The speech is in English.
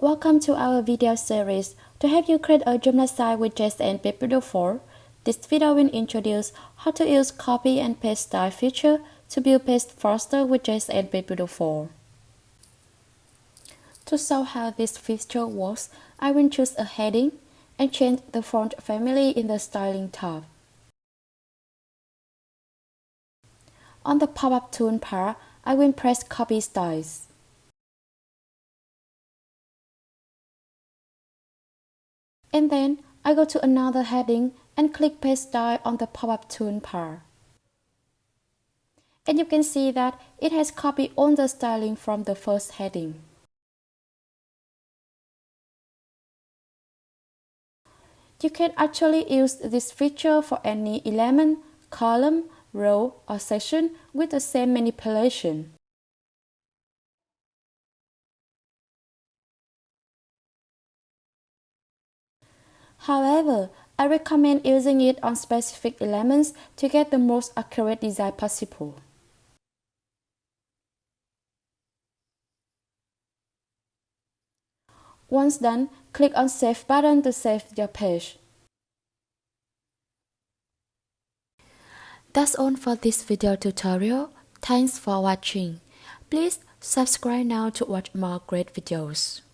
Welcome to our video series. To help you create a Joomla site with JSON Page 4, this video will introduce how to use copy and paste style feature to build page faster with JSON Page 4. To show how this feature works, I will choose a heading and change the font family in the Styling tab. On the pop-up toolbar, I will press Copy Styles. And then I go to another heading and click Paste Style on the pop-up toolbar. And you can see that it has copied all the styling from the first heading. You can actually use this feature for any element, column, row, or section with the same manipulation. However, I recommend using it on specific elements to get the most accurate design possible. Once done, click on Save button to save your page. That's all for this video tutorial. Thanks for watching. Please subscribe now to watch more great videos.